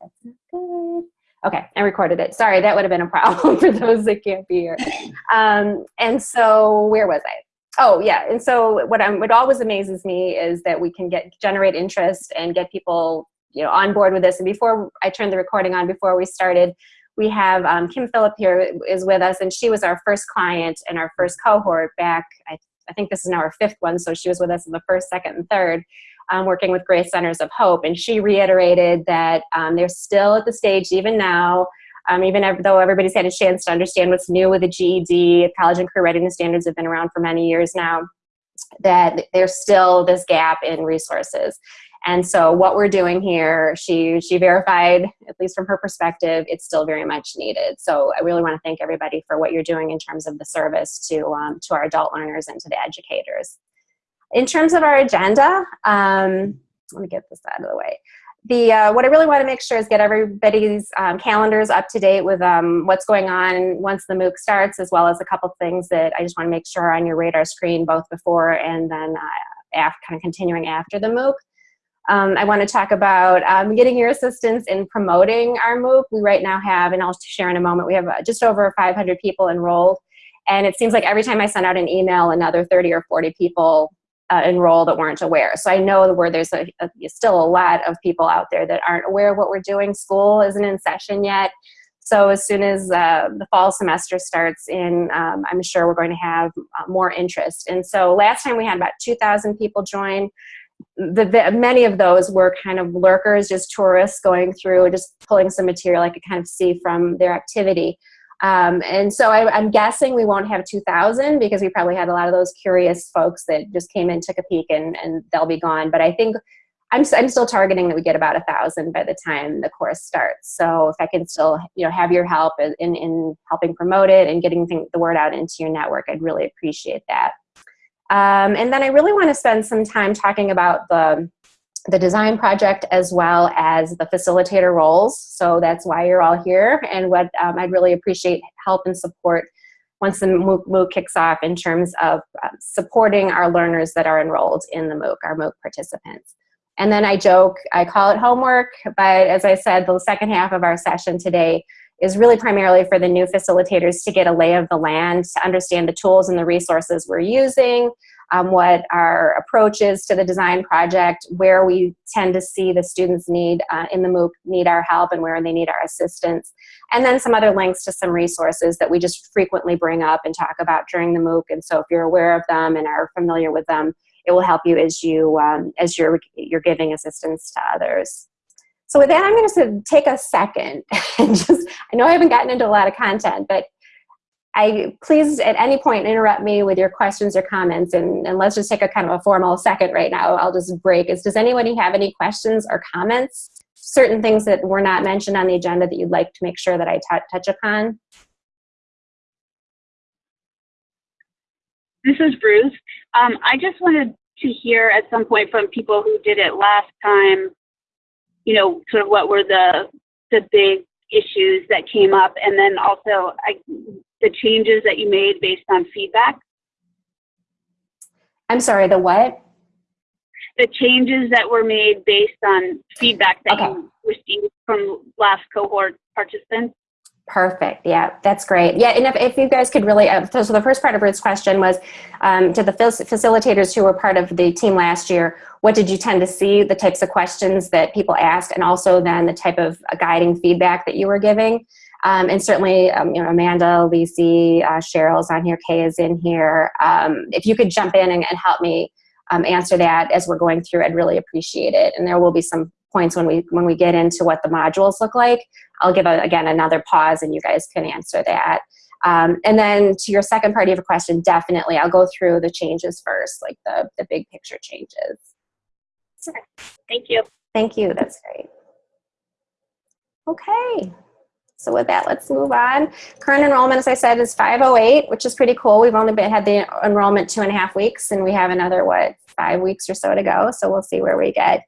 That's not good. Okay, I recorded it. Sorry, that would have been a problem for those that can't be here. Um, and so where was I? Oh yeah, and so what I'm what always amazes me is that we can get generate interest and get people you know on board with this. And before I turned the recording on, before we started, we have um, Kim Phillip here is with us, and she was our first client and our first cohort back. I, I think this is now our fifth one, so she was with us in the first, second, and third. Um, working with Grace Centers of Hope, and she reiterated that um, they're still at the stage, even now, um, even though everybody's had a chance to understand what's new with the GED, college and career readiness standards have been around for many years now, that there's still this gap in resources. And so what we're doing here, she, she verified, at least from her perspective, it's still very much needed. So I really want to thank everybody for what you're doing in terms of the service to, um, to our adult learners and to the educators. In terms of our agenda, um, let me get this out of the way the uh, what I really want to make sure is get everybody's um, calendars up to date with um, what's going on once the MOOC starts, as well as a couple things that I just want to make sure are on your radar screen both before and then uh, after, kind of continuing after the MOOC. Um, I want to talk about um, getting your assistance in promoting our MOOC. We right now have, and I'll share in a moment, we have uh, just over 500 people enrolled. And it seems like every time I send out an email, another 30 or 40 people uh, enroll that weren't aware. So I know where there's a, a, still a lot of people out there that aren't aware of what we're doing. School isn't in session yet. So as soon as uh, the fall semester starts in, um, I'm sure we're going to have uh, more interest. And so last time we had about 2,000 people join. The, the, many of those were kind of lurkers, just tourists going through, just pulling some material I could kind of see from their activity. Um, and so I, am guessing we won't have 2,000 because we probably had a lot of those curious folks that just came in, took a peek, and, and they'll be gone. But I think I'm, I'm still targeting that we get about a thousand by the time the course starts. So if I can still, you know, have your help in, in helping promote it and getting the word out into your network, I'd really appreciate that. Um, and then I really want to spend some time talking about the the design project as well as the facilitator roles. So that's why you're all here and what um, I'd really appreciate help and support once the MOOC, MOOC kicks off in terms of uh, supporting our learners that are enrolled in the MOOC, our MOOC participants. And then I joke, I call it homework, but as I said, the second half of our session today is really primarily for the new facilitators to get a lay of the land, to understand the tools and the resources we're using, um, what our approach is to the design project, where we tend to see the students need uh, in the MOOC need our help and where they need our assistance. And then some other links to some resources that we just frequently bring up and talk about during the MOOC. And so if you're aware of them and are familiar with them, it will help you as you um, as you're you're giving assistance to others. So with that, I'm going to take a second and just, I know I haven't gotten into a lot of content, but I please at any point interrupt me with your questions or comments and, and let's just take a kind of a formal second right now. I'll just break. Is does anybody have any questions or comments? Certain things that were not mentioned on the agenda that you'd like to make sure that I touch upon? This is Bruce. Um, I just wanted to hear at some point from people who did it last time, you know, sort of what were the the big issues that came up, and then also I the changes that you made based on feedback? I'm sorry, the what? The changes that were made based on feedback that okay. you received from last cohort participants. Perfect. Yeah, that's great. Yeah, and if, if you guys could really, uh, so, so the first part of Ruth's question was um, to the facilitators who were part of the team last year, what did you tend to see, the types of questions that people asked, and also then the type of uh, guiding feedback that you were giving? Um, and certainly, um, you know, Amanda, Lacey, uh, Cheryl's on here, Kay is in here. Um, if you could jump in and, and help me um, answer that as we're going through, I'd really appreciate it. And there will be some points when we when we get into what the modules look like. I'll give a, again another pause, and you guys can answer that. Um, and then to your second part of your question, definitely, I'll go through the changes first, like the the big picture changes. Thank you. Thank you. That's great. Okay. So with that, let's move on. Current enrollment, as I said, is 508, which is pretty cool. We've only been, had the enrollment two and a half weeks, and we have another, what, five weeks or so to go. So we'll see where we get.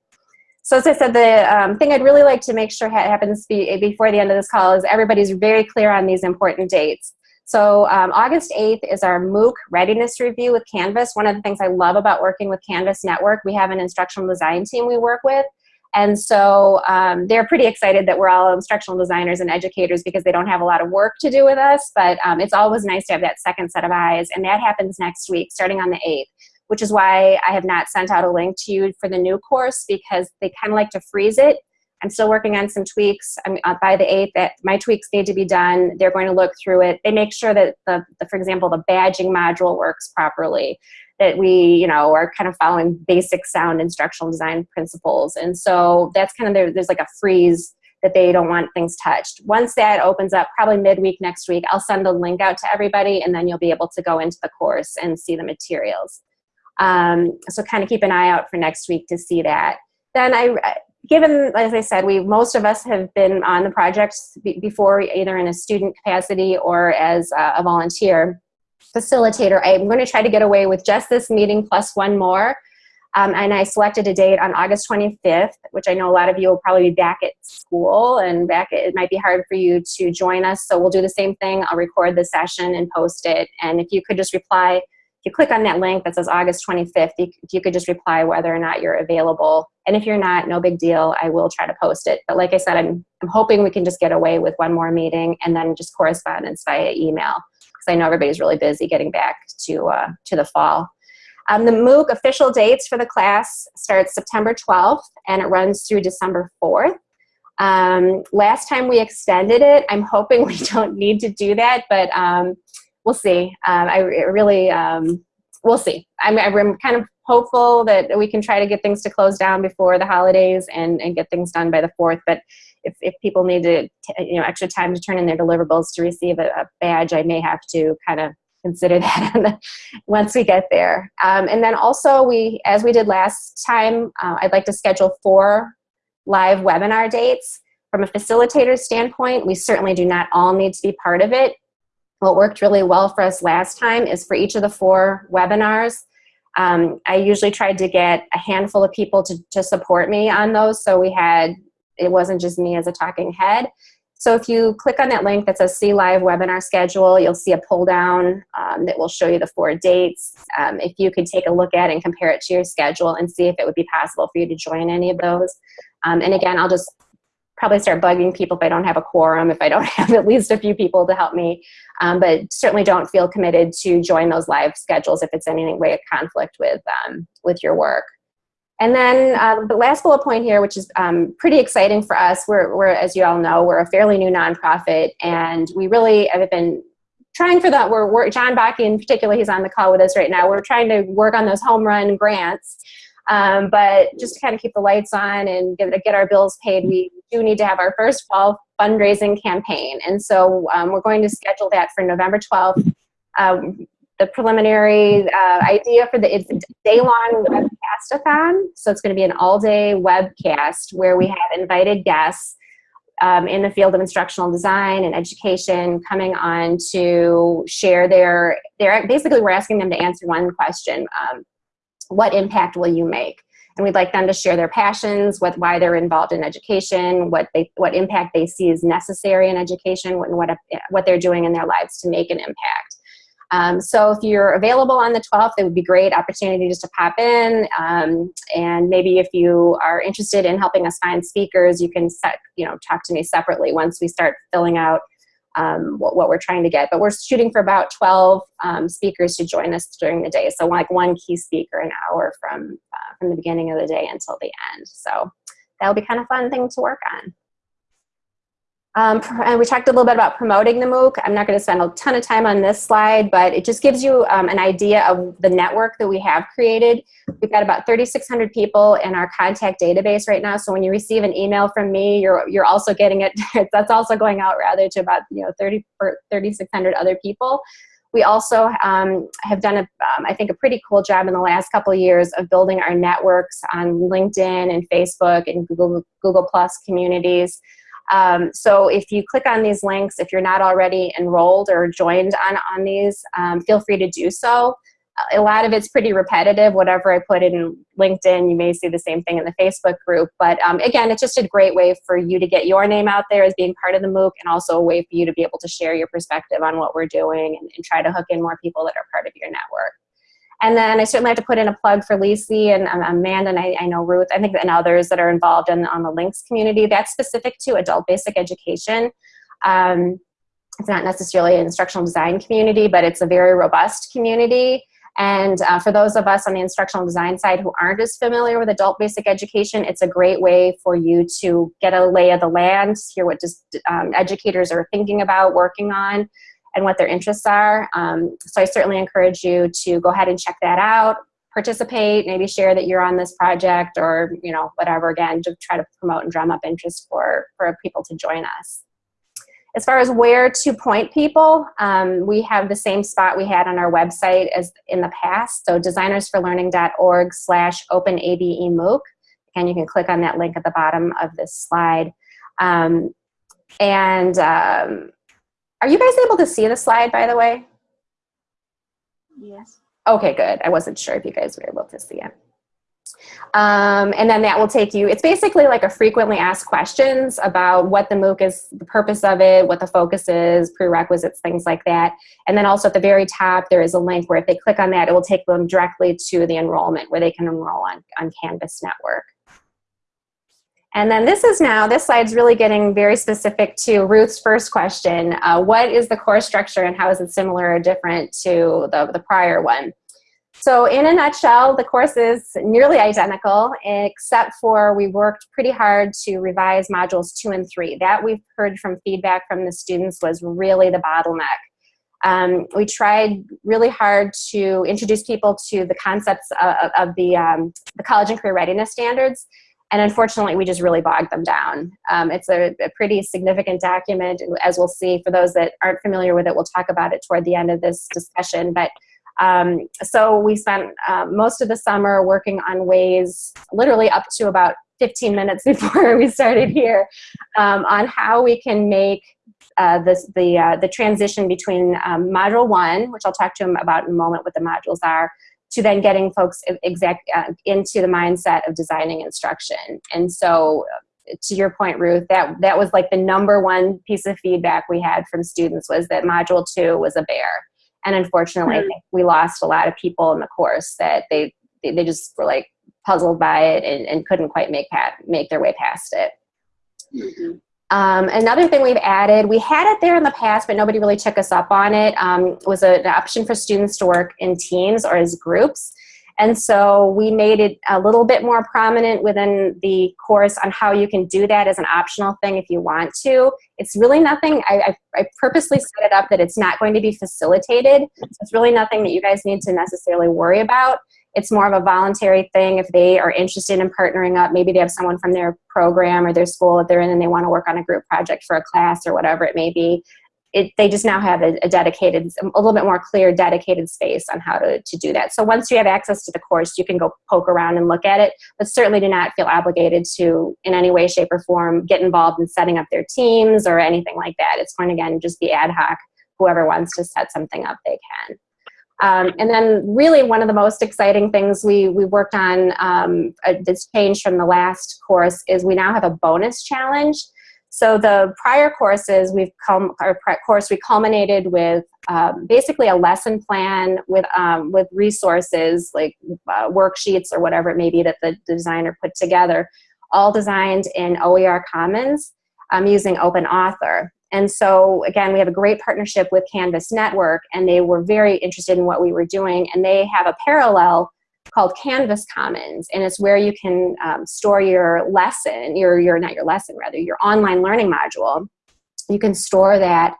So as I said, the um, thing I'd really like to make sure ha happens be, before the end of this call is everybody's very clear on these important dates. So um, August 8th is our MOOC readiness review with Canvas. One of the things I love about working with Canvas Network, we have an instructional design team we work with And so um, they're pretty excited that we're all instructional designers and educators because they don't have a lot of work to do with us, but um, it's always nice to have that second set of eyes, and that happens next week, starting on the 8th, which is why I have not sent out a link to you for the new course because they kind of like to freeze it. I'm still working on some tweaks. I'm uh, by the 8th that my tweaks need to be done. They're going to look through it. They make sure that the, the for example, the badging module works properly that we, you know, are kind of following basic sound instructional design principles. And so that's kind of, there, there's like a freeze that they don't want things touched. Once that opens up, probably midweek next week, I'll send a link out to everybody and then you'll be able to go into the course and see the materials. Um, so kind of keep an eye out for next week to see that. Then I, given, as I said, we most of us have been on the projects before, either in a student capacity or as a volunteer facilitator, I'm going to try to get away with just this meeting plus one more. Um, and I selected a date on August 25th, which I know a lot of you will probably be back at school and back, it might be hard for you to join us. So we'll do the same thing. I'll record the session and post it. And if you could just reply, if you click on that link that says August 25th, if you could just reply whether or not you're available. And if you're not, no big deal. I will try to post it. But like I said, I'm, I'm hoping we can just get away with one more meeting and then just correspondence via email. I know everybody's really busy getting back to, uh, to the fall. Um, the MOOC official dates for the class starts September 12th and it runs through December 4th. Um, last time we extended it, I'm hoping we don't need to do that, but um, we'll see. Um, I really, um, we'll see. I'm, I'm kind of hopeful that we can try to get things to close down before the holidays and, and get things done by the 4th, but if, if people need to, you know, extra time to turn in their deliverables to receive a, a badge, I may have to kind of consider that once we get there. Um, and then also we, as we did last time, uh, I'd like to schedule four live webinar dates. From a facilitator standpoint, we certainly do not all need to be part of it. What worked really well for us last time is for each of the four webinars, um, I usually tried to get a handful of people to, to support me on those. So we had it wasn't just me as a talking head. So if you click on that link that says see live webinar schedule, you'll see a pull down um, that will show you the four dates. Um, if you could take a look at and compare it to your schedule and see if it would be possible for you to join any of those. Um, and again, I'll just probably start bugging people if I don't have a quorum, if I don't have at least a few people to help me. Um, but certainly don't feel committed to join those live schedules if it's in any way a conflict with, um, with your work. And then uh, the last bullet point here, which is um, pretty exciting for us, we're, we're, as you all know, we're a fairly new nonprofit, and we really have been trying for that. We're, we're John Bakke in particular, he's on the call with us right now. We're trying to work on those home run grants, um, but just to kind of keep the lights on and get, get our bills paid, we do need to have our first fall fundraising campaign. And so um, we're going to schedule that for November 12th. Um, the preliminary uh, idea for the it's a day-long webcast-a-thon. So it's going to be an all-day webcast where we have invited guests um, in the field of instructional design and education coming on to share their, their basically we're asking them to answer one question. Um, what impact will you make? And we'd like them to share their passions, what, why they're involved in education, what, they, what impact they see is necessary in education, and what, what they're doing in their lives to make an impact. Um, so if you're available on the 12th, it would be great opportunity just to pop in. Um, and maybe if you are interested in helping us find speakers, you can set, you know, talk to me separately once we start filling out um, what, what, we're trying to get. But we're shooting for about 12 um, speakers to join us during the day. So like one key speaker an hour from, uh, from the beginning of the day until the end. So that'll be kind of fun thing to work on. Um, and we talked a little bit about promoting the MOOC. I'm not going to spend a ton of time on this slide, but it just gives you um, an idea of the network that we have created. We've got about 3,600 people in our contact database right now. So when you receive an email from me, you're, you're also getting it, that's also going out rather to about you know 30 3,600 other people. We also um, have done, a, um, I think, a pretty cool job in the last couple of years of building our networks on LinkedIn and Facebook and Google, Google Plus communities. Um, so if you click on these links, if you're not already enrolled or joined on, on these, um, feel free to do so. A lot of it's pretty repetitive. Whatever I put in LinkedIn, you may see the same thing in the Facebook group. But um, again, it's just a great way for you to get your name out there as being part of the MOOC and also a way for you to be able to share your perspective on what we're doing and, and try to hook in more people that are part of your network. And then I certainly have to put in a plug for Lacey and um, Amanda, and I, I, know Ruth, I think, and others that are involved in on the LINCS community. That's specific to adult basic education. Um, it's not necessarily an instructional design community, but it's a very robust community. And uh, for those of us on the instructional design side who aren't as familiar with adult basic education, it's a great way for you to get a lay of the land, hear what just um, educators are thinking about, working on, and what their interests are. Um, so I certainly encourage you to go ahead and check that out, participate, maybe share that you're on this project or, you know, whatever, again, to try to promote and drum up interest for, for people to join us. As far as where to point people, um, we have the same spot we had on our website as in the past. So designersforlearning.org slash openabemooc. Again, you can click on that link at the bottom of this slide. Um, and um, are you guys able to see the slide, by the way? Yes. Okay, good. I wasn't sure if you guys were able to see it. Um, and then that will take you, it's basically like a frequently asked questions about what the MOOC is, the purpose of it, what the focus is, prerequisites, things like that. And then also at the very top, there is a link where if they click on that, it will take them directly to the enrollment where they can enroll on, on Canvas Network. And then this is now, this slide's really getting very specific to Ruth's first question. Uh, what is the course structure and how is it similar or different to the, the prior one? So in a nutshell, the course is nearly identical, except for we worked pretty hard to revise modules two and three. That we've heard from feedback from the students was really the bottleneck. Um, we tried really hard to introduce people to the concepts of, of the, um, the college and career readiness standards, and unfortunately, we just really bogged them down. Um, it's a, a, pretty significant document, as we'll see. For those that aren't familiar with it, we'll talk about it toward the end of this discussion. But um, so we spent uh, most of the summer working on ways, literally up to about 15 minutes before we started here, um, on how we can make uh, this, the, uh, the transition between um, module one, which I'll talk to them about in a moment what the modules are, to then getting folks exact, uh, into the mindset of designing instruction. And so to your point, Ruth, that, that was like the number one piece of feedback we had from students was that module two was a bear. And unfortunately, mm -hmm. we lost a lot of people in the course that they, they, they just were like puzzled by it and, and couldn't quite make, pat, make their way past it. Mm -hmm. Um, another thing we've added, we had it there in the past, but nobody really took us up on it, um, was an option for students to work in teams or as groups. And so we made it a little bit more prominent within the course on how you can do that as an optional thing if you want to. It's really nothing, I, I, I purposely set it up that it's not going to be facilitated. So it's really nothing that you guys need to necessarily worry about. It's more of a voluntary thing if they are interested in partnering up. Maybe they have someone from their program or their school that they're in and they want to work on a group project for a class or whatever it may be it, they just now have a, a, dedicated, a little bit more clear dedicated space on how to, to do that. So once you have access to the course, you can go poke around and look at it, but certainly do not feel obligated to, in any way, shape, or form, get involved in setting up their teams or anything like that. It's going to, again, just be ad hoc. Whoever wants to set something up, they can. Um, and then really one of the most exciting things we, we worked on um, uh, this change from the last course is we now have a bonus challenge. So the prior courses, we've come, our course, we culminated with um, basically a lesson plan with, um, with resources like uh, worksheets or whatever it may be that the designer put together, all designed in OER Commons um, using Open Author. And so again, we have a great partnership with Canvas Network and they were very interested in what we were doing and they have a parallel called Canvas Commons, and it's where you can um, store your lesson, your, your, not your lesson, rather, your online learning module. You can store that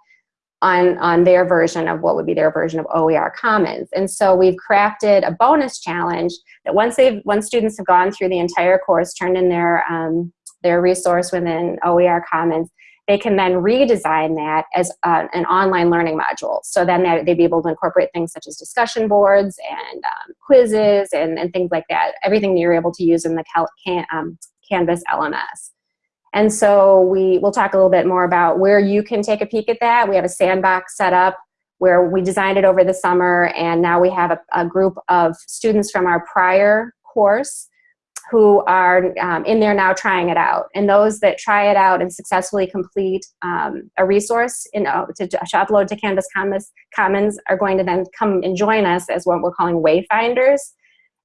on, on their version of what would be their version of OER Commons. And so we've crafted a bonus challenge that once they've, once students have gone through the entire course, turned in their, um, their resource within OER Commons, they can then redesign that as uh, an online learning module. So then they'd be able to incorporate things such as discussion boards and um, quizzes and, and, things like that, everything that you're able to use in the can, um, Canvas LMS. And so we will talk a little bit more about where you can take a peek at that. We have a sandbox set up where we designed it over the summer and now we have a, a group of students from our prior course who are um, in there now trying it out. And those that try it out and successfully complete um, a resource in, uh, to, to, upload to Canvas Commons, Commons are going to then come and join us as what we're calling wayfinders.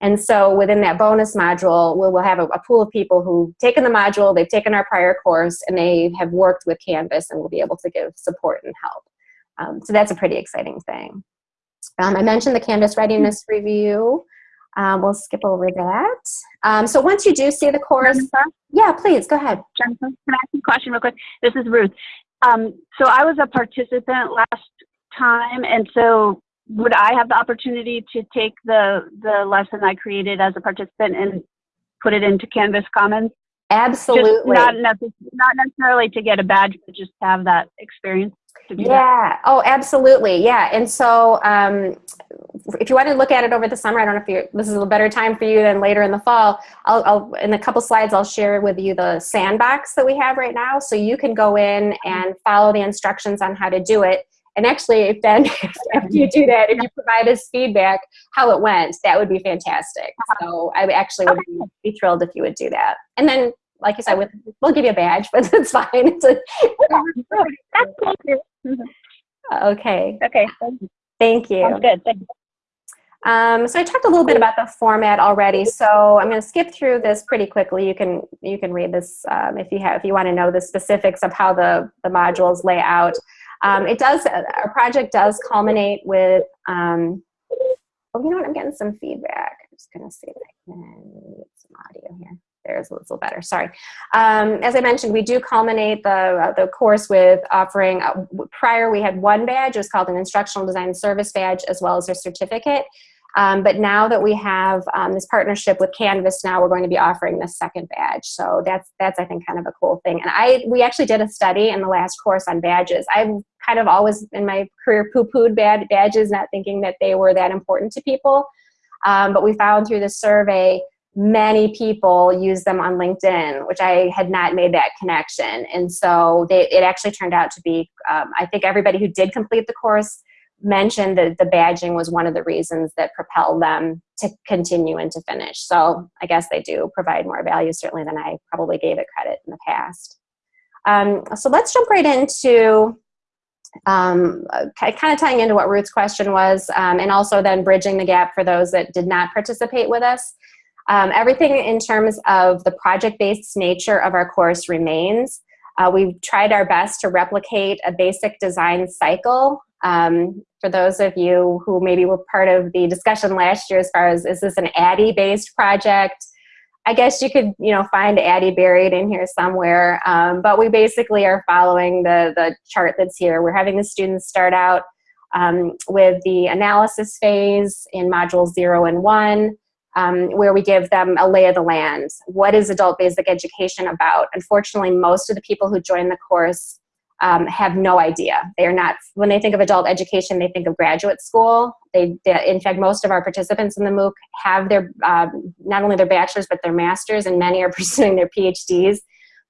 And so within that bonus module, we'll, we'll have a, a, pool of people who've taken the module, they've taken our prior course, and they have worked with Canvas and will be able to give support and help. Um, so that's a pretty exciting thing. Um, I mentioned the Canvas Readiness Review. Um, we'll skip over that. Um, so once you do see the course, Jennifer? yeah, please go ahead. Jennifer, can I ask a question real quick? This is Ruth. Um, so I was a participant last time, and so would I have the opportunity to take the the lesson I created as a participant and put it into Canvas Commons? Absolutely. Just not, necess- not necessarily to get a badge, but just to have that experience yeah. Oh, absolutely. Yeah. And so um, if you want to look at it over the summer, I don't know if you this is a better time for you than later in the fall. I'll, I'll in a couple slides, I'll share with you the sandbox that we have right now. So you can go in and follow the instructions on how to do it. And actually, if then after you do that, if you provide us feedback how it went, that would be fantastic. Uh-huh. So I actually would be thrilled if you would do that. And then like you said, with, we'll give you a badge, but it's fine. It's a, Okay. Okay. Thank you. Sounds good. Thank you. Um, so I talked a little bit about the format already, so I'm going to skip through this pretty quickly. You can you can read this um, if you have if you want to know the specifics of how the the modules lay out. Um, it does our project does culminate with. Um, oh, you know what? I'm getting some feedback. I'm just going to see if I can get some audio here there's a little better, sorry. Um, as I mentioned, we do culminate the, uh, the course with offering, uh, prior we had one badge, it was called an Instructional Design Service Badge, as well as a certificate. Um, but now that we have um, this partnership with Canvas, now we're going to be offering this second badge. So that's, that's I think, kind of a cool thing. And I, we actually did a study in the last course on badges. I've kind of always, in my career, poo-pooed bad badges, not thinking that they were that important to people. Um, but we found through the survey many people use them on LinkedIn, which I had not made that connection. And so they, it actually turned out to be, um, I think everybody who did complete the course mentioned that the badging was one of the reasons that propelled them to continue and to finish. So I guess they do provide more value certainly than I probably gave it credit in the past. Um, so let's jump right into um, kind of tying into what Ruth's question was um, and also then bridging the gap for those that did not participate with us. Um, everything in terms of the project-based nature of our course remains. Uh, we've tried our best to replicate a basic design cycle. Um, for those of you who maybe were part of the discussion last year as far as is this an ADDIE-based project, I guess you could, you know, find ADDIE buried in here somewhere. Um, but we basically are following the, the chart that's here. We're having the students start out um, with the analysis phase in module zero and one um, where we give them a lay of the land. What is adult basic education about? Unfortunately, most of the people who join the course um, have no idea. They are not, when they think of adult education, they think of graduate school. They, they in fact, most of our participants in the MOOC have their, um, not only their bachelor's, but their master's, and many are pursuing their PhDs.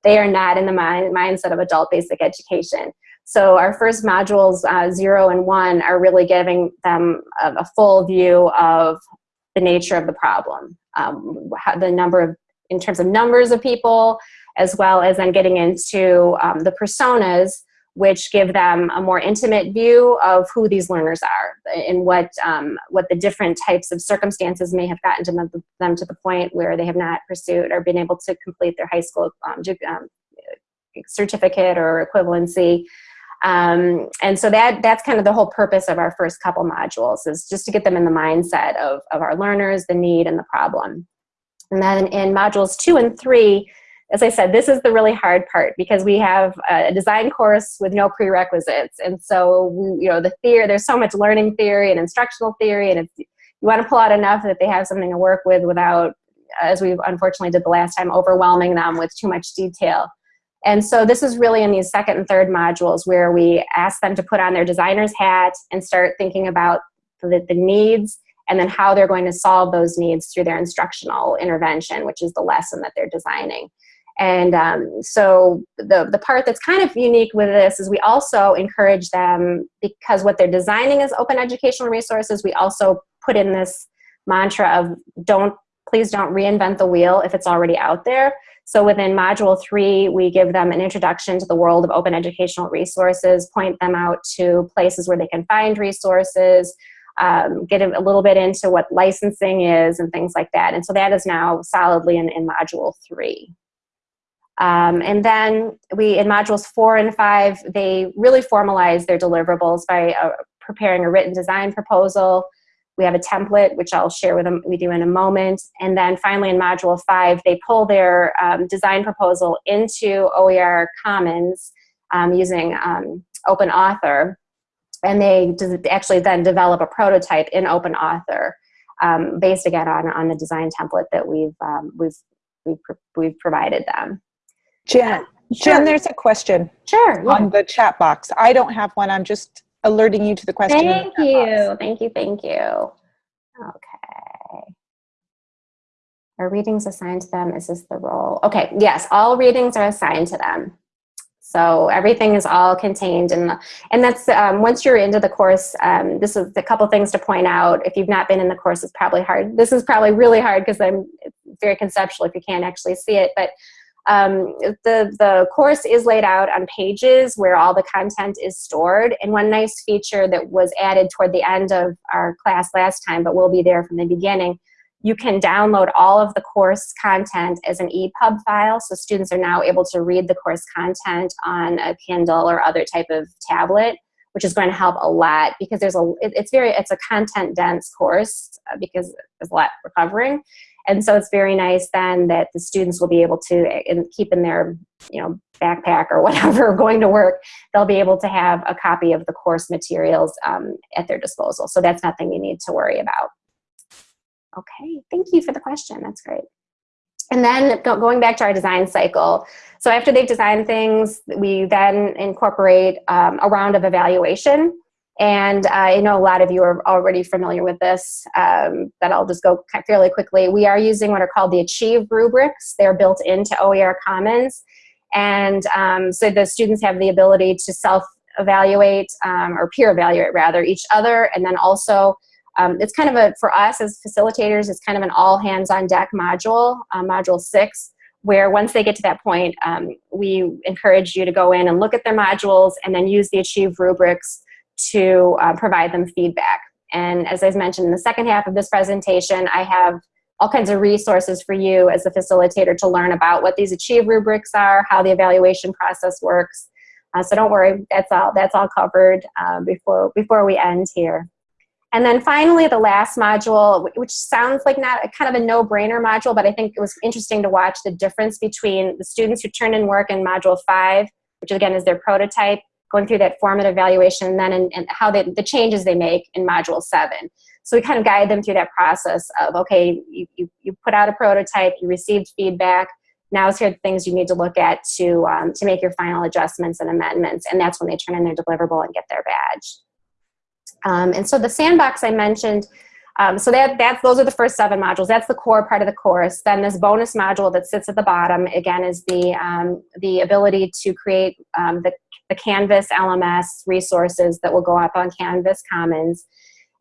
They are not in the mind, mindset of adult basic education. So our first modules, uh, zero and one, are really giving them a, a full view of the nature of the problem, um, the number of, in terms of numbers of people, as well as then getting into um, the personas, which give them a more intimate view of who these learners are and what, um, what the different types of circumstances may have gotten them, them, to the point where they have not pursued or been able to complete their high school um, um, certificate or equivalency um, and so that that's kind of the whole purpose of our first couple modules is just to get them in the mindset of, of our learners, the need and the problem. And then in modules two and three, as I said, this is the really hard part because we have a design course with no prerequisites. And so, we, you know, the theory, there's so much learning theory and instructional theory, and you want to pull out enough that they have something to work with without, as we unfortunately did the last time, overwhelming them with too much detail. And so this is really in these second and third modules where we ask them to put on their designer's hat and start thinking about the, the needs and then how they're going to solve those needs through their instructional intervention, which is the lesson that they're designing. And um, so the, the part that's kind of unique with this is we also encourage them, because what they're designing is open educational resources, we also put in this mantra of don't please don't reinvent the wheel if it's already out there. So within module three, we give them an introduction to the world of open educational resources, point them out to places where they can find resources, um, get a little bit into what licensing is and things like that. And so that is now solidly in, in module three. Um, and then we, in modules four and five, they really formalize their deliverables by uh, preparing a written design proposal. We have a template, which I'll share with them, we do in a moment. And then finally in module five, they pull their um, design proposal into OER Commons um, using um, Open Author. And they actually then develop a prototype in Open Author um, based again on, on the design template that we've, um, we've, we've, we've provided them. Jen, sure. Jen, there's a question. Sure. On the chat box. I don't have one. I'm just alerting you to the question. Thank you. Thank you. Thank you. Okay. Are readings assigned to them? Is this the role? Okay. Yes. All readings are assigned to them. So everything is all contained in the, and that's, um, once you're into the course, um, this is a couple things to point out. If you've not been in the course, it's probably hard. This is probably really hard because I'm very conceptual if you can't actually see it, but um, the, the course is laid out on pages where all the content is stored. And one nice feature that was added toward the end of our class last time, but will be there from the beginning, you can download all of the course content as an EPUB file. So students are now able to read the course content on a Kindle or other type of tablet, which is going to help a lot because there's a, it, it's very, it's a content dense course uh, because there's a lot we're covering. And so it's very nice then that the students will be able to keep in their you know, backpack or whatever going to work, they'll be able to have a copy of the course materials um, at their disposal. So that's nothing you need to worry about. Okay, thank you for the question. That's great. And then going back to our design cycle. So after they've designed things, we then incorporate um, a round of evaluation. And I know a lot of you are already familiar with this, um, but I'll just go fairly quickly. We are using what are called the Achieve rubrics. They're built into OER Commons. And um, so the students have the ability to self-evaluate, um, or peer evaluate rather, each other. And then also, um, it's kind of a, for us as facilitators, it's kind of an all hands on deck module, uh, module six, where once they get to that point, um, we encourage you to go in and look at their modules and then use the Achieve rubrics to uh, provide them feedback. And as I mentioned in the second half of this presentation, I have all kinds of resources for you as a facilitator to learn about what these Achieve rubrics are, how the evaluation process works. Uh, so don't worry, that's all, that's all covered uh, before, before we end here. And then finally, the last module, which sounds like not a, kind of a no-brainer module, but I think it was interesting to watch the difference between the students who turned in work in module five, which again is their prototype, going through that formative evaluation, and then in how they, the changes they make in module seven. So we kind of guide them through that process of, okay, you, you, you put out a prototype, you received feedback, now here are the things you need to look at to, um, to make your final adjustments and amendments, and that's when they turn in their deliverable and get their badge. Um, and so the sandbox I mentioned, um, so that, that's, those are the first seven modules. That's the core part of the course. Then this bonus module that sits at the bottom, again, is the, um, the ability to create um, the the Canvas LMS resources that will go up on Canvas Commons.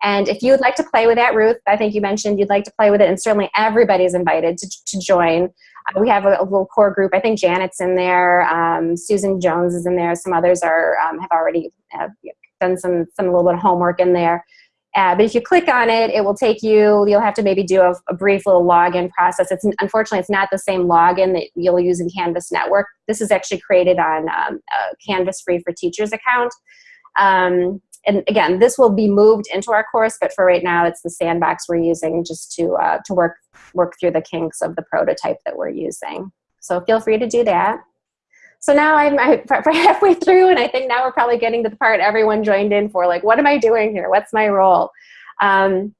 And if you would like to play with that, Ruth, I think you mentioned you'd like to play with it, and certainly everybody's invited to, to join. Uh, we have a, a, little core group. I think Janet's in there, um, Susan Jones is in there, some others are um, have already uh, done some, some little bit of homework in there. Uh, but if you click on it, it will take you, you'll have to maybe do a, a, brief little login process. It's Unfortunately, it's not the same login that you'll use in Canvas Network. This is actually created on um, Canvas Free for Teachers account. Um, and again, this will be moved into our course, but for right now, it's the sandbox we're using just to, uh, to work, work through the kinks of the prototype that we're using. So feel free to do that. So now I'm halfway through, and I think now we're probably getting to the part everyone joined in for, like, what am I doing here? What's my role? Um,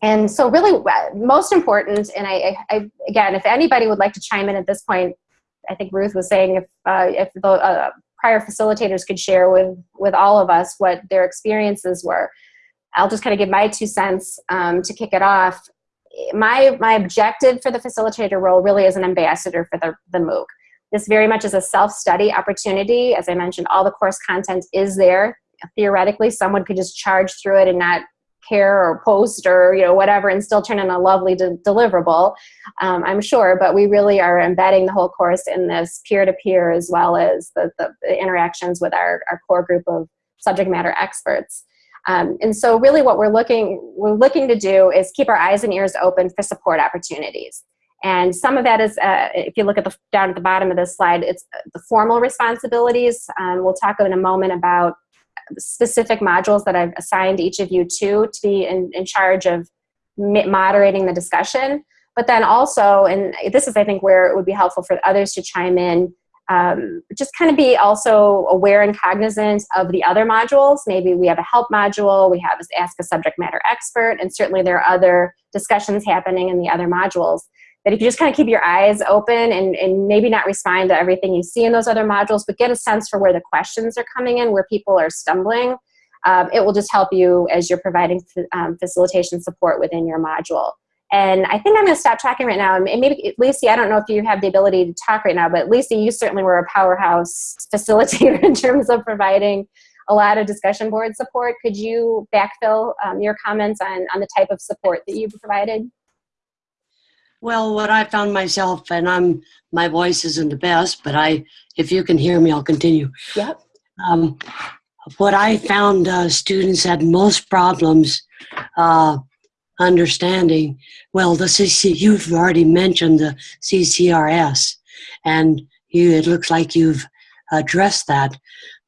and so really uh, most important, and I, I, again, if anybody would like to chime in at this point, I think Ruth was saying if, uh, if the uh, prior facilitators could share with, with all of us what their experiences were. I'll just kind of give my two cents um, to kick it off. My, my objective for the facilitator role really is an ambassador for the, the MOOC. This very much is a self-study opportunity. As I mentioned, all the course content is there. Theoretically, someone could just charge through it and not care or post or you know whatever and still turn in a lovely de deliverable um, i'm sure but we really are embedding the whole course in this peer-to-peer -peer as well as the, the, interactions with our, our core group of subject matter experts um, and so really what we're looking we're looking to do is keep our eyes and ears open for support opportunities and some of that is, uh, if you look at the down at the bottom of this slide, it's the formal responsibilities. Um, we'll talk in a moment about specific modules that I've assigned each of you to to be in, in charge of moderating the discussion. But then also, and this is I think where it would be helpful for others to chime in, um, just kind of be also aware and cognizant of the other modules. Maybe we have a help module, we have ask a subject matter expert, and certainly there are other discussions happening in the other modules that if you just kind of keep your eyes open and, and maybe not respond to everything you see in those other modules, but get a sense for where the questions are coming in, where people are stumbling, um, it will just help you as you're providing um, facilitation support within your module. And I think I'm going to stop talking right now. And maybe, Lacey, I don't know if you have the ability to talk right now, but Lacey, you certainly were a powerhouse facilitator in terms of providing a lot of discussion board support. Could you backfill um, your comments on, on the type of support that you provided? Well, what I found myself, and I'm my voice isn't the best, but I, if you can hear me, I'll continue. Yep. Um, what I found uh, students had most problems uh, understanding. Well, the CC, you've already mentioned the CCRS, and you, it looks like you've addressed that.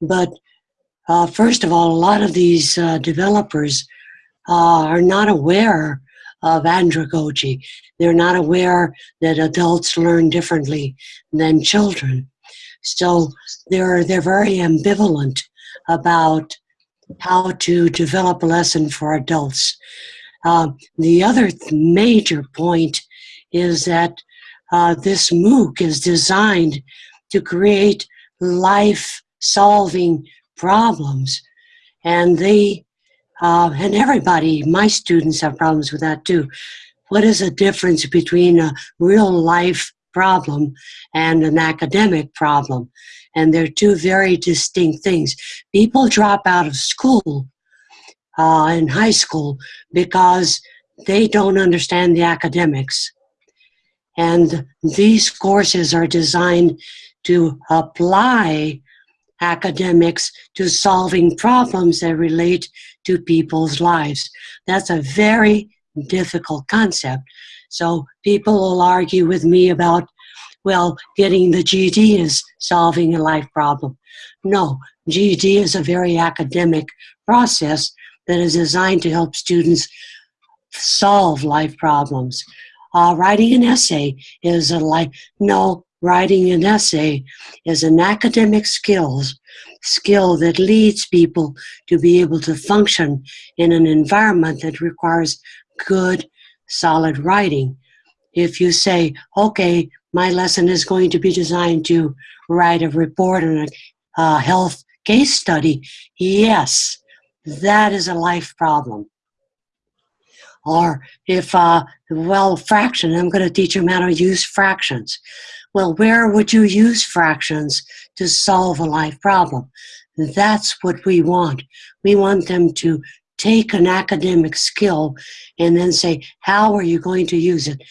But uh, first of all, a lot of these uh, developers uh, are not aware of andragogy. They're not aware that adults learn differently than children. So they're, they're very ambivalent about how to develop a lesson for adults. Uh, the other major point is that uh, this MOOC is designed to create life-solving problems. And they uh, and everybody, my students have problems with that too. What is the difference between a real life problem and an academic problem? And they're two very distinct things. People drop out of school uh, in high school because they don't understand the academics. And these courses are designed to apply academics to solving problems that relate to people's lives. That's a very difficult concept. So people will argue with me about, well, getting the GED is solving a life problem. No, GED is a very academic process that is designed to help students solve life problems. Uh, writing an essay is a life, no, writing an essay is an academic skills skill that leads people to be able to function in an environment that requires good, solid writing. If you say, okay, my lesson is going to be designed to write a report on a uh, health case study, yes, that is a life problem. Or if, uh, well, fraction, I'm going to teach them how to use fractions. Well, where would you use fractions to solve a life problem? That's what we want. We want them to take an academic skill and then say, how are you going to use it?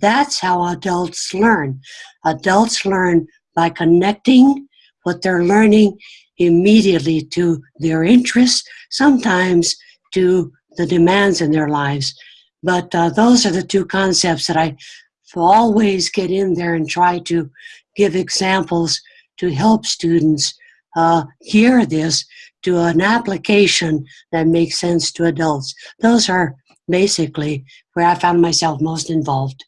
That's how adults learn. Adults learn by connecting what they're learning immediately to their interests, sometimes to the demands in their lives. But uh, those are the two concepts that I always get in there and try to give examples to help students uh, hear this to an application that makes sense to adults. Those are basically where I found myself most involved.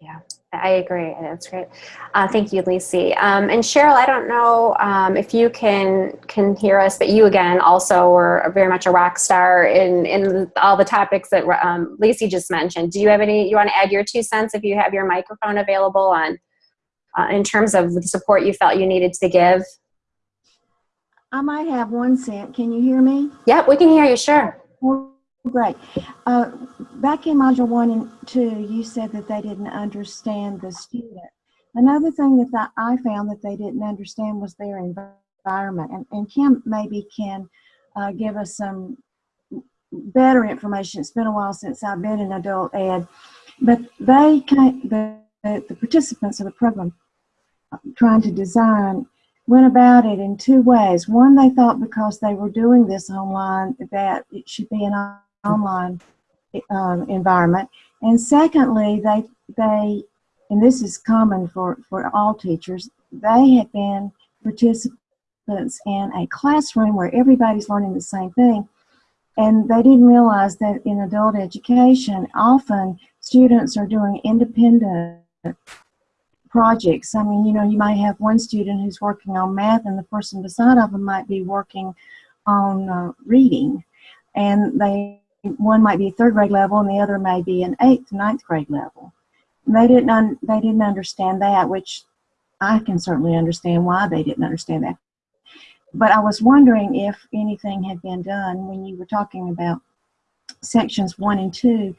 Yeah, I agree. and That's great. Uh, thank you, Lacey. Um, and Cheryl, I don't know um, if you can can hear us, but you again also were very much a rock star in in all the topics that um, Lacey just mentioned. Do you have any? You want to add your two cents if you have your microphone available on uh, in terms of the support you felt you needed to give? I might have one cent. Can you hear me? Yep, we can hear you, sure. Oh, great. Uh, back in module one and two, you said that they didn't understand the student. Another thing that I found that they didn't understand was their environment. And, and Kim maybe can uh, give us some better information. It's been a while since I've been in adult ed, but they the the, the participants of the program trying to design went about it in two ways. One, they thought because they were doing this online that it should be an online um, environment, and secondly, they they and this is common for for all teachers. They had been participants in a classroom where everybody's learning the same thing, and they didn't realize that in adult education, often students are doing independent projects. I mean, you know, you might have one student who's working on math, and the person beside of them might be working on uh, reading, and they one might be third grade level, and the other may be an eighth, ninth grade level. And they didn't they didn't understand that, which I can certainly understand why they didn't understand that. But I was wondering if anything had been done when you were talking about sections one and two,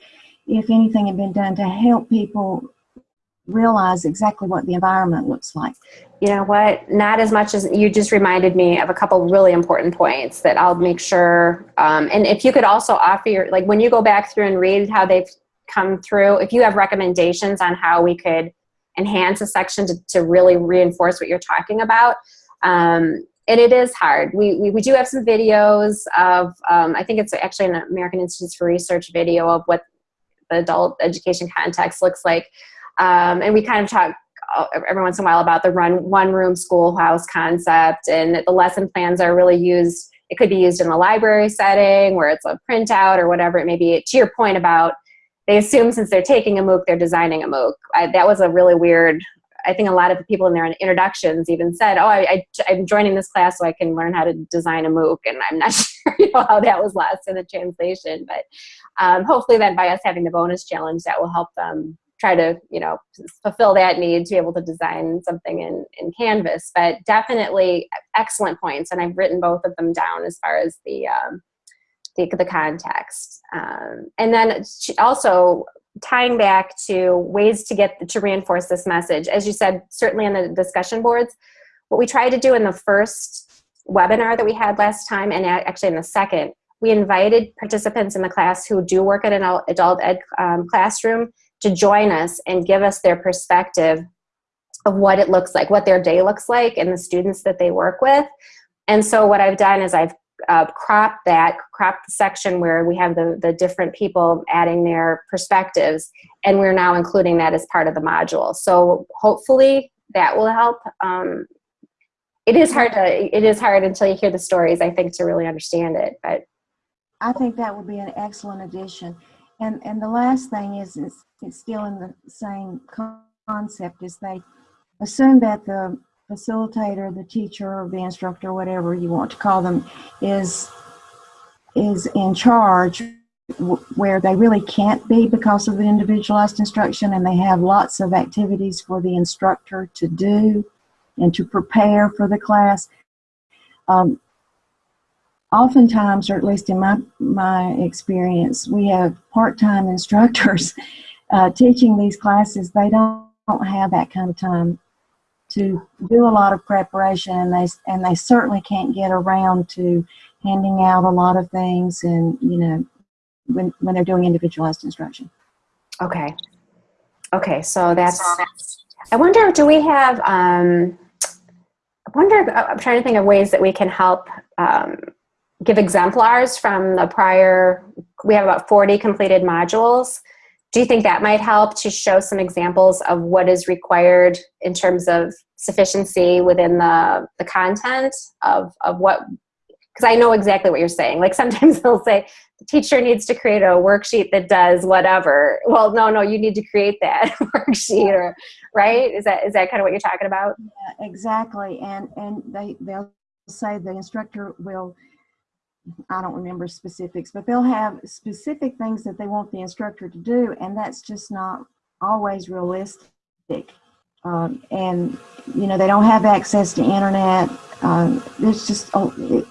if anything had been done to help people realize exactly what the environment looks like. You know what? Not as much as you just reminded me of a couple really important points that I'll make sure. Um, and if you could also offer your, like when you go back through and read how they've come through, if you have recommendations on how we could enhance a section to, to really reinforce what you're talking about. Um, and it is hard. We, we, we do have some videos of, um, I think it's actually an American Institutes for Research video of what the adult education context looks like. Um, and we kind of talk uh, every once in a while about the run one room schoolhouse concept and the lesson plans are really used it could be used in a library setting where it's a printout or whatever it may be. To your point about they assume since they're taking a mooc they're designing a mooc. I, that was a really weird i think a lot of the people in their introductions even said oh I, i'm joining this class so i can learn how to design a mooc. And i'm not sure you know how that was lost in the translation but um, hopefully then by us having the bonus challenge that will help them try to you know fulfill that need to be able to design something in in canvas. But definitely excellent points and i've written both of them down as far as the um, the, the context. Um, and then also tying back to ways to get to reinforce this message as you said certainly in the discussion boards what we tried to do in the first webinar that we had last time and actually in the second we invited participants in the class who do work at an adult ed um, classroom to join us and give us their perspective of what it looks like, what their day looks like, and the students that they work with. And so what I've done is I've uh, cropped that, cropped the section where we have the, the different people adding their perspectives, and we're now including that as part of the module. So hopefully that will help. Um, it is hard to, it is hard until you hear the stories, I think, to really understand it, but. I think that would be an excellent addition. And and the last thing is, is it's still in the same concept is they assume that the facilitator, the teacher, the instructor, whatever you want to call them, is is in charge where they really can't be because of the individualized instruction and they have lots of activities for the instructor to do and to prepare for the class. Um, oftentimes, or at least in my, my experience, we have part-time instructors uh, teaching these classes. They don't, don't have that kind of time to do a lot of preparation, and they and they certainly can't get around to handing out a lot of things, and you know, when when they're doing individualized instruction. Okay. Okay, so that's. I wonder, do we have? Um, I wonder. I'm trying to think of ways that we can help um, give exemplars from the prior, we have about 40 completed modules. Do you think that might help to show some examples of what is required in terms of sufficiency within the, the content of, of what, because I know exactly what you're saying. Like sometimes they'll say, the teacher needs to create a worksheet that does whatever. Well, no, no, you need to create that worksheet or, right? Is that, is that kind of what you're talking about? Yeah, exactly. And, and they, they'll say the instructor will I don't remember specifics, but they'll have specific things that they want the instructor to do, and that's just not always realistic. Um, and you know they don't have access to internet. Um, there's just oh, it,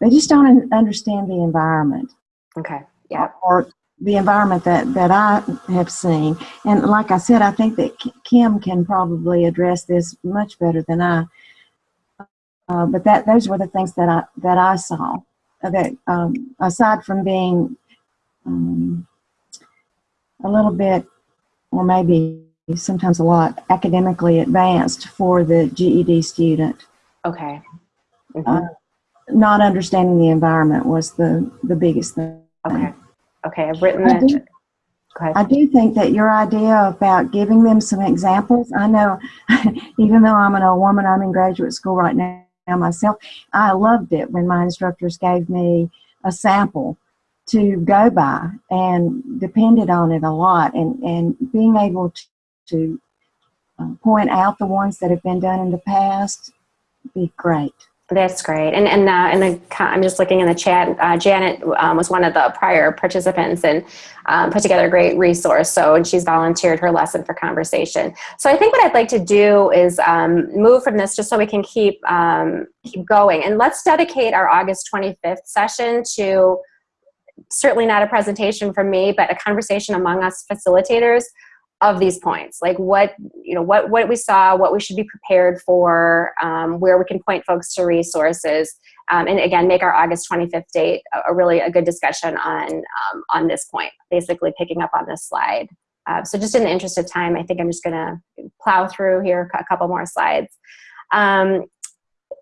they just don't understand the environment. Okay. Yeah. Or the environment that that I have seen, and like I said, I think that Kim can probably address this much better than I. Uh, but that those were the things that I that I saw that um, aside from being um, a little bit, or maybe sometimes a lot, academically advanced for the GED student, Okay. Mhm. Uh, not understanding the environment was the, the biggest thing. okay. Okay. I've written I that. do- I do think that your idea about giving them some examples, I know, even though I'm an old woman, I'm in graduate school right now myself, I loved it when my instructors gave me a sample to go by and depended on it a lot and, and being able to, to uh, point out the ones that have been done in the past be great. That's great. And and uh, and the, I'm just looking in the chat. Uh, Janet um, was one of the prior participants and um, put together a great resource. So and she's volunteered her lesson for conversation. So I think what I'd like to do is um, move from this just so we can keep um, keep going. And let's dedicate our August 25th session to certainly not a presentation from me, but a conversation among us facilitators of these points like what you know what what we saw what we should be prepared for um, where we can point folks to resources um, and again make our august 25th date a, a really a good discussion on um, on this point basically picking up on this slide. Uh, so just in the interest of time i think i'm just to plow through here a couple more slides. Um,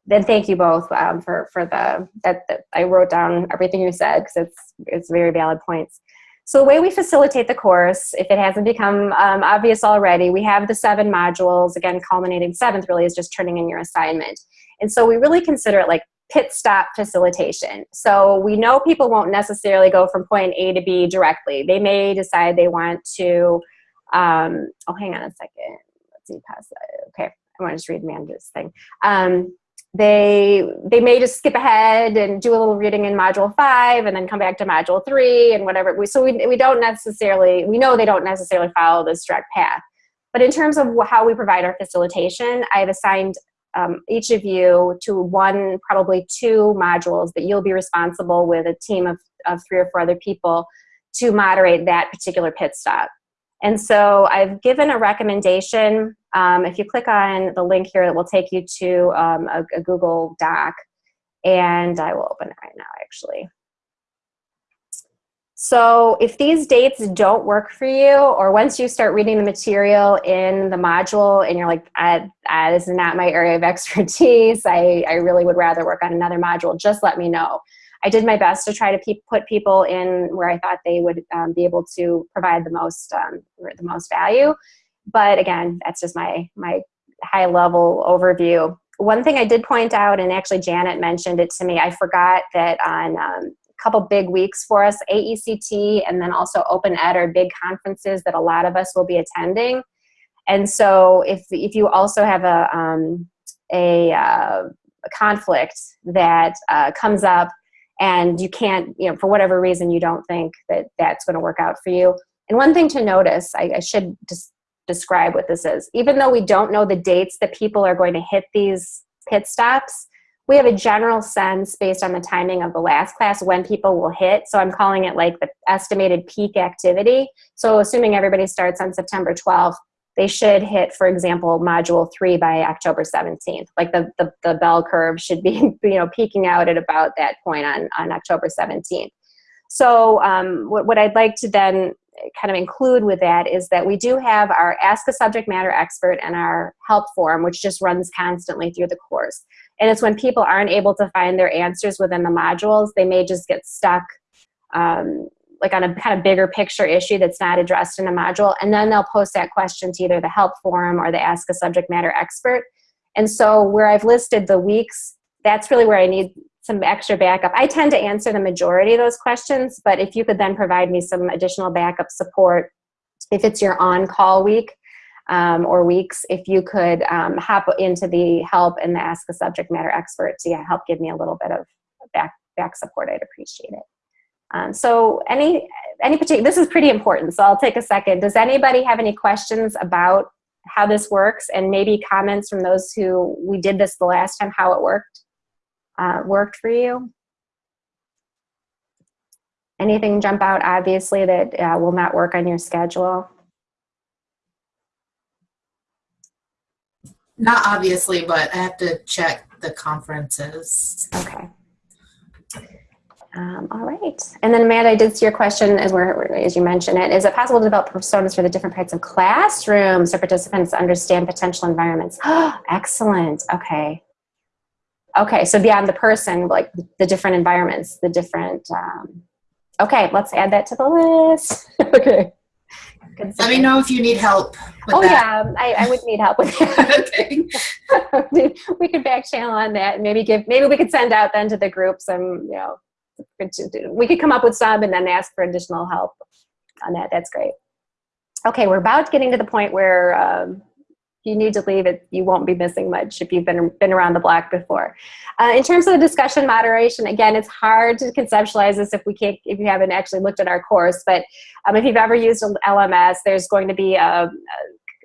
then thank you both um, for for the that, that i wrote down everything you said because it's it's very valid points so the way we facilitate the course, if it hasn't become um, obvious already, we have the seven modules, again, culminating seventh really is just turning in your assignment. And so we really consider it like pit stop facilitation. So we know people won't necessarily go from point A to B directly. They may decide they want to, um, oh, hang on a second. Let's see, past that. Okay, I want to just read Amanda's thing. Um, they they may just skip ahead and do a little reading in module five and then come back to module three and whatever we so we, we don't necessarily we know they don't necessarily follow this direct path but in terms of how we provide our facilitation i've assigned um, each of you to one probably two modules that you'll be responsible with a team of, of three or four other people to moderate that particular pit stop and so I've given a recommendation. Um, if you click on the link here, it will take you to um, a, a Google Doc. And I will open it right now, actually. So if these dates don't work for you, or once you start reading the material in the module and you're like, I, I, this is not my area of expertise, I, I really would rather work on another module, just let me know. I did my best to try to pe- put people in where I thought they would um, be able to provide the most um, the most value. But again, that's just my my high level overview. One thing I did point out, and actually Janet mentioned it to me, I forgot that on um, a couple big weeks for us, AECT and then also Open Ed are big conferences that a lot of us will be attending. And so if if you also have a um, a, uh, a conflict that uh, comes up and you can't, you know, for whatever reason, you don't think that that's going to work out for you. And one thing to notice, I, I should just describe what this is. Even though we don't know the dates that people are going to hit these pit stops, we have a general sense based on the timing of the last class when people will hit. So I'm calling it like the estimated peak activity. So assuming everybody starts on September 12th, they should hit, for example, module three by October 17th. Like the, the, the bell curve should be, you know, peaking out at about that point on, on October 17th. So um, what, what I'd like to then kind of include with that is that we do have our Ask a Subject Matter Expert and our help form, which just runs constantly through the course. And it's when people aren't able to find their answers within the modules, they may just get stuck um, like on a kind of bigger picture issue that's not addressed in a module, and then they'll post that question to either the help forum or the Ask a Subject Matter Expert. And so where I've listed the weeks, that's really where I need some extra backup. I tend to answer the majority of those questions, but if you could then provide me some additional backup support, if it's your on-call week um, or weeks, if you could um, hop into the help and the Ask a Subject Matter Expert to help give me a little bit of back, back support, I'd appreciate it. Um, so any any particular this is pretty important so i'll take a second does anybody have any questions about how this works and maybe comments from those who we did this the last time how it worked uh, worked for you anything jump out obviously that uh, will not work on your schedule Not obviously, but I have to check the conferences. okay Um, all right. And then Amanda, I did see your question as, we're, as you mentioned it. Is it possible to develop personas for the different parts of classrooms so participants understand potential environments? Excellent. Okay. Okay, so beyond the person, like the different environments, the different, um, okay, let's add that to the list. okay. Good Let me know if you need help with Oh that. yeah, I, I would need help with that. okay. we could back channel on that and maybe give, maybe we could send out then to the group some, you know, we could come up with some and then ask for additional help on that. That's great. Okay, we're about getting to the point where um, you need to leave it, you won't be missing much if you've been, been around the block before. Uh, in terms of the discussion moderation, again, it's hard to conceptualize this if we can't, if you haven't actually looked at our course, but um, if you've ever used LMS, there's going to be a,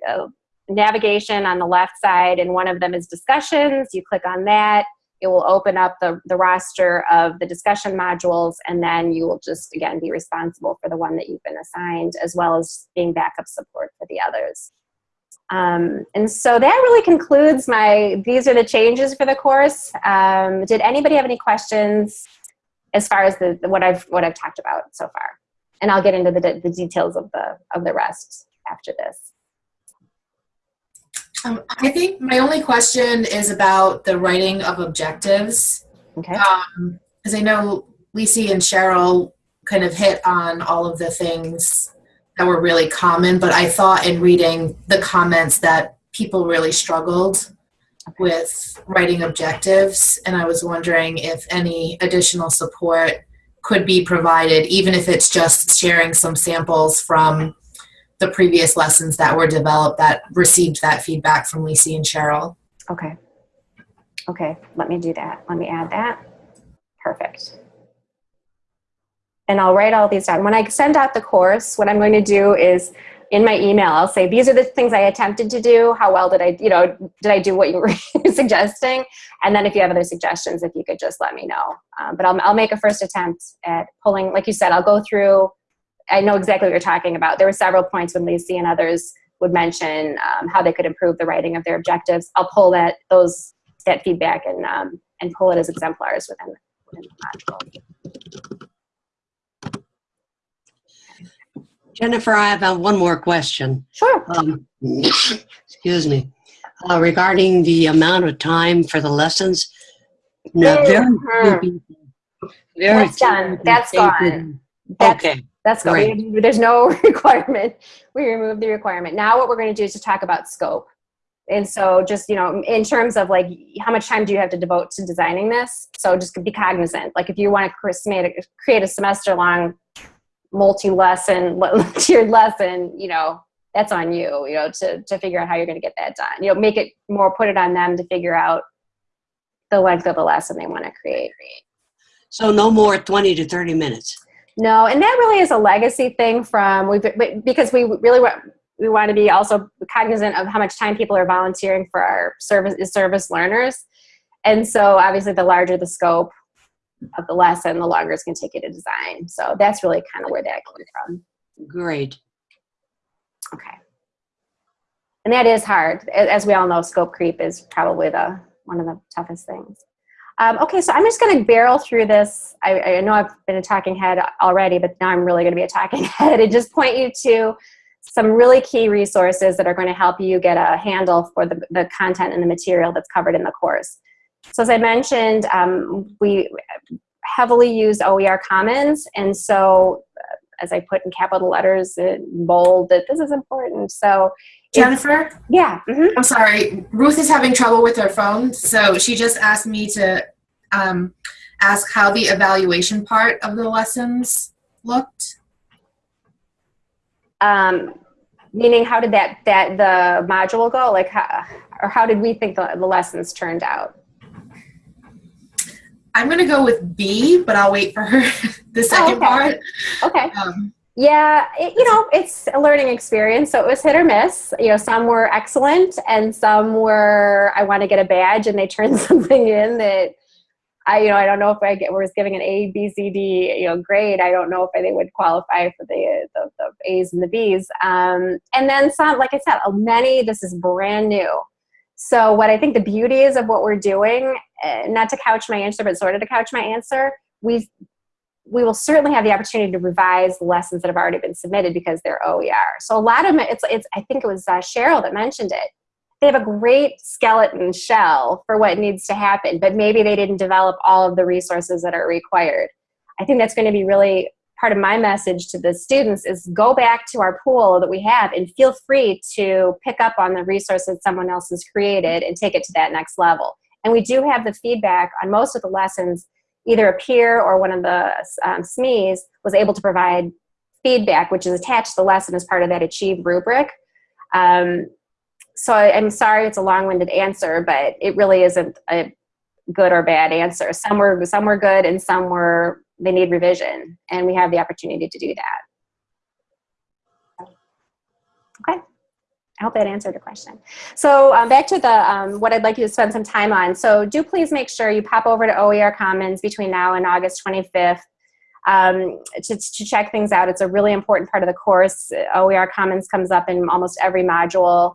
a, a navigation on the left side and one of them is discussions. You click on that, it will open up the, the roster of the discussion modules and then you will just, again, be responsible for the one that you've been assigned as well as being backup support for the others. Um, and so that really concludes my, these are the changes for the course. Um, did anybody have any questions as far as the, what I've, what I've talked about so far? And I'll get into the, the details of the, of the rest after this. Um, I think my only question is about the writing of objectives. Okay. Um, because I know Lacey and Cheryl kind of hit on all of the things that were really common, but I thought in reading the comments that people really struggled with writing objectives, and I was wondering if any additional support could be provided, even if it's just sharing some samples from the previous lessons that were developed that received that feedback from Lacey and Cheryl. Okay. Okay, let me do that. Let me add that. Perfect. And I'll write all these down. When I send out the course, what I'm going to do is in my email, I'll say, these are the things I attempted to do. How well did I, you know, did I do what you were suggesting? And then if you have other suggestions, if you could just let me know. Um, but I'll, I'll make a first attempt at pulling, like you said, I'll go through, I know exactly what you're talking about. There were several points when Lacey and others would mention um, how they could improve the writing of their objectives. I'll pull that, those, that feedback and, um, and pull it as exemplars within, within the Jennifer, I have uh, one more question. Sure. Um, excuse me. Uh, regarding the amount of time for the lessons. No, very Mhm. people- very That's done. That's gone. That's- Okay, That's. Great. We- There's no requirement. We removed the requirement. Now what we're going to do is to talk about scope. And so just, you know, in terms of like, how much time do you have to devote to designing this? So just be cognizant. Like if you want to create a semester long multi-lesson, tiered lesson, you know, that's on you, you know, to, to figure out how you're going to get that done. You know, make it more, put it on them to figure out the length of the lesson they want to create. so no more 20 to 30 minutes. No, and that really is a legacy thing from we because we really want we want to be also cognizant of how much time people are volunteering for our service service learners, and so obviously the larger the scope of the lesson, the longer it's going to take you to design. So that's really kind of where that came from. Great. Okay, and that is hard, as we all know. Scope creep is probably the one of the toughest things. Um, okay, so I'm just going to barrel through this. I, I know I've been a talking head already, but now I'm really going to be a talking head and just point you to some really key resources that are going to help you get a handle for the, the content and the material that's covered in the course. So as I mentioned, um, we heavily use OER Commons, and so uh, as I put in capital letters in bold that this is important. So Jennifer? yeah, mhm. I'm sorry. Ruth is having trouble with her phone, so she just asked me to um, ask how the evaluation part of the lessons looked. um, meaning how did that that the module go like how, or how did we think the, the lessons turned out I'm going to go with B, but I'll wait for her the second okay. part. okay Um, yeah it, you know it's a learning experience so it was hit or miss you know some were excellent and some were i want to get a badge and they turned something in that I, you know, I don't know if I get, was giving an A, B, C, D, you know, grade. I don't know if they would qualify for the, the, the A's and the B's. Um, and then some, like I said, many, this is brand new. So what I think the beauty is of what we're doing, not to couch my answer, but sort of to couch my answer, we we will certainly have the opportunity to revise the lessons that have already been submitted because they're OER. So a lot of it's, it's I think it was uh, Cheryl that mentioned it. They have a great skeleton shell for what needs to happen, but maybe they didn't develop all of the resources that are required. I think that's going to be really part of my message to the students is go back to our pool that we have and feel free to pick up on the resources someone else has created and take it to that next level. And we do have the feedback on most of the lessons either a peer or one of the um, SMEs was able to provide feedback, which is attached to the lesson as part of that Achieve rubric. Um, so I, am sorry it's a long-winded answer, but it really isn't a good or bad answer. Some were, some were good and some were, they need revision, and we have the opportunity to do that. Okay. I hope that answered the question. So um, back to the um, what I'd like you to spend some time on. So do please make sure you pop over to OER Commons between now and August 25th um, to, to check things out. It's a really important part of the course. OER Commons comes up in almost every module.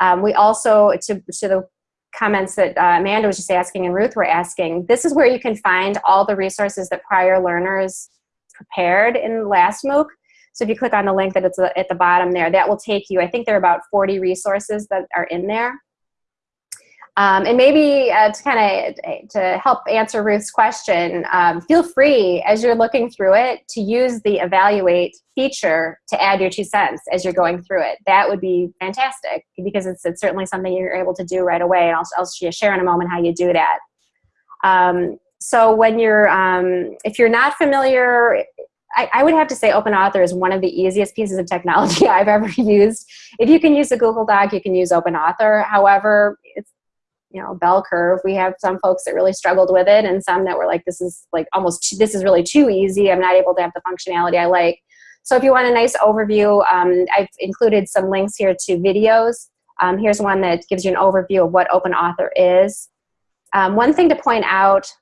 Um, we also, to, to the comments that uh, Amanda was just asking and Ruth were asking, this is where you can find all the resources that prior learners prepared in last MOOC. So if you click on the link that it's at the bottom there, that will take you, I think there are about 40 resources that are in there. Um, and maybe uh, to kind of to help answer Ruth's question, um, feel free as you're looking through it to use the evaluate feature to add your two cents as you're going through it. That would be fantastic because it's, it's certainly something you're able to do right away. And I'll, I'll share in a moment how you do that. Um, so when you're, um, if you're not familiar, I, I, would have to say Open Author is one of the easiest pieces of technology I've ever used. If you can use a Google Doc, you can use Open Author. However, it's you know bell curve. We have some folks that really struggled with it, and some that were like, "This is like almost too, this is really too easy. I'm not able to have the functionality I like." So if you want a nice overview, um, I've included some links here to videos. Um, here's one that gives you an overview of what Open Author is. Um, one thing to point out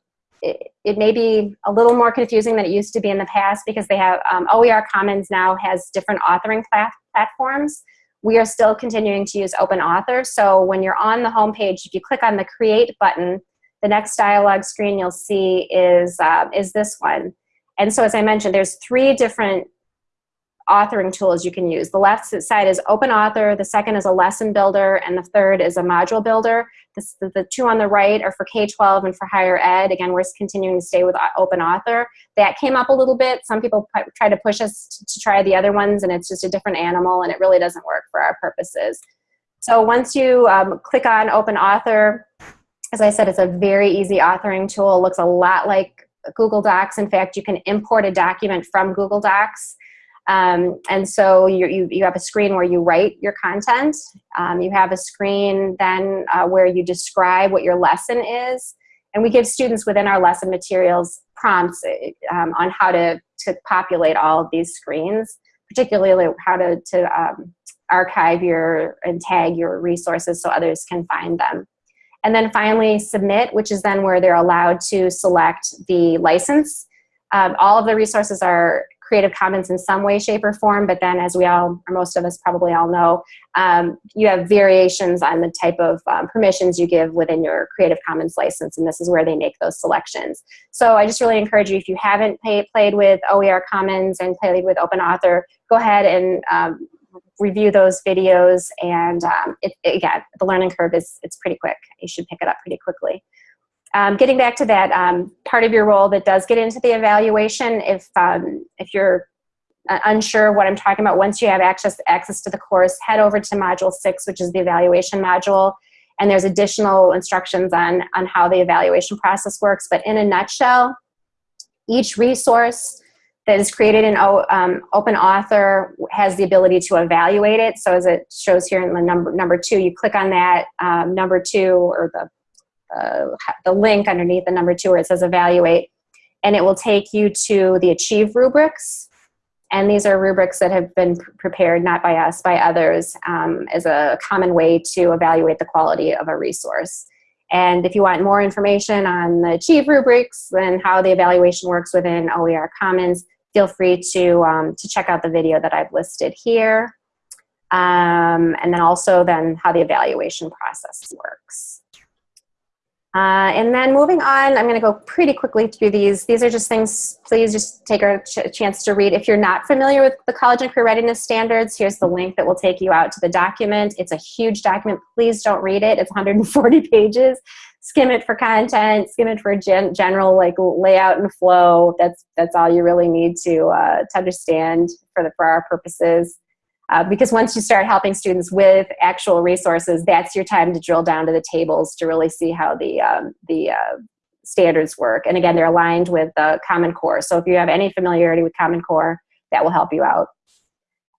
it, may be a little more confusing than it used to be in the past because they have um, OER Commons now has different authoring plat platforms. We are still continuing to use Open Author. So when you're on the home page, if you click on the Create button, the next dialog screen you'll see is, uh, is this one. And so as I mentioned, there's three different authoring tools you can use. The left side is Open Author, the second is a lesson builder, and the third is a module builder. This, the, the two on the right are for K-12 and for higher ed. Again, we're continuing to stay with Open Author. That came up a little bit. Some people try to push us to, to try the other ones, and it's just a different animal, and it really doesn't work for our purposes. So once you um, click on Open Author, as I said, it's a very easy authoring tool. It looks a lot like Google Docs. In fact, you can import a document from Google Docs um, and so you, you, you, have a screen where you write your content. Um, you have a screen then uh, where you describe what your lesson is. And we give students within our lesson materials prompts um, on how to, to populate all of these screens, particularly how to, to um, archive your and tag your resources so others can find them. And then finally submit, which is then where they're allowed to select the license. Um, all of the resources are Creative Commons in some way, shape, or form, but then as we all, or most of us probably all know, um, you have variations on the type of um, permissions you give within your Creative Commons license, and this is where they make those selections. So I just really encourage you, if you haven't pay, played with OER Commons and played with Open Author, go ahead and um, review those videos, and um, it, again, the learning curve is it's pretty quick. You should pick it up pretty quickly. Um, getting back to that um, part of your role that does get into the evaluation, if, um, if you're uh, unsure what I'm talking about, once you have access, access to the course, head over to Module 6, which is the evaluation module, and there's additional instructions on, on how the evaluation process works. But in a nutshell, each resource that is created in um, Open Author has the ability to evaluate it. So as it shows here in the number, number two, you click on that um, number two or the uh, the link underneath the number two where it says evaluate, and it will take you to the Achieve rubrics. And these are rubrics that have been prepared not by us, by others, um, as a common way to evaluate the quality of a resource. And if you want more information on the Achieve rubrics and how the evaluation works within OER Commons, feel free to, um, to check out the video that I've listed here. Um, and then also then how the evaluation process works. Uh, and then moving on, I'm going to go pretty quickly through these. These are just things, please just take a ch chance to read. If you're not familiar with the College and Career Readiness Standards, here's the link that will take you out to the document. It's a huge document. Please don't read it. It's 140 pages. Skim it for content, skim it for gen general like layout and flow. That's, that's all you really need to, uh, to understand for, the, for our purposes. Uh, because once you start helping students with actual resources, that's your time to drill down to the tables to really see how the, um, the uh, standards work. And again, they're aligned with the Common Core. So if you have any familiarity with Common Core, that will help you out.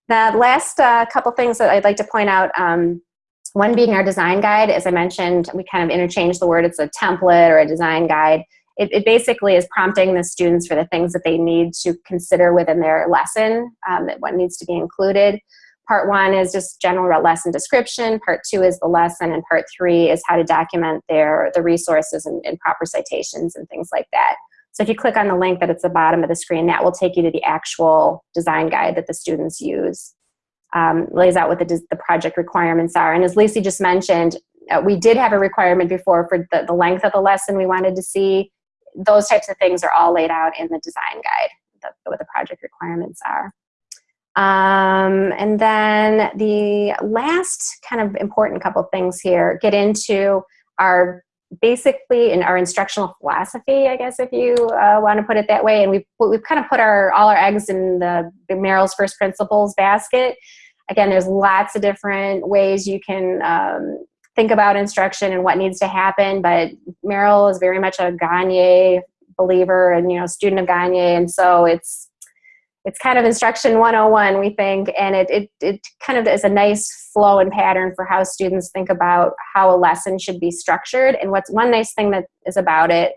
The last uh, couple things that I'd like to point out, um, one being our design guide. As I mentioned, we kind of interchange the word. It's a template or a design guide. It, it, basically is prompting the students for the things that they need to consider within their lesson, um, what needs to be included. Part one is just general lesson description. Part two is the lesson. And part three is how to document their, the resources and, and proper citations and things like that. So if you click on the link that at the bottom of the screen, that will take you to the actual design guide that the students use. Um, lays out what the, the project requirements are. And as Lacey just mentioned, uh, we did have a requirement before for the, the length of the lesson we wanted to see. Those types of things are all laid out in the design guide, the, what the project requirements are. Um, and then the last kind of important couple things here get into our basically in our instructional philosophy, I guess, if you uh, want to put it that way. And we've, we've kind of put our all our eggs in the, the Merrill's First Principles basket. Again, there's lots of different ways you can um, think about instruction and what needs to happen, but Merrill is very much a Gagne believer and, you know, student of Gagne. And so it's it's kind of instruction 101 we think. And it, it, it kind of is a nice flow and pattern for how students think about how a lesson should be structured. And what's one nice thing that is about it